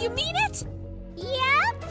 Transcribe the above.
You mean it? Yep.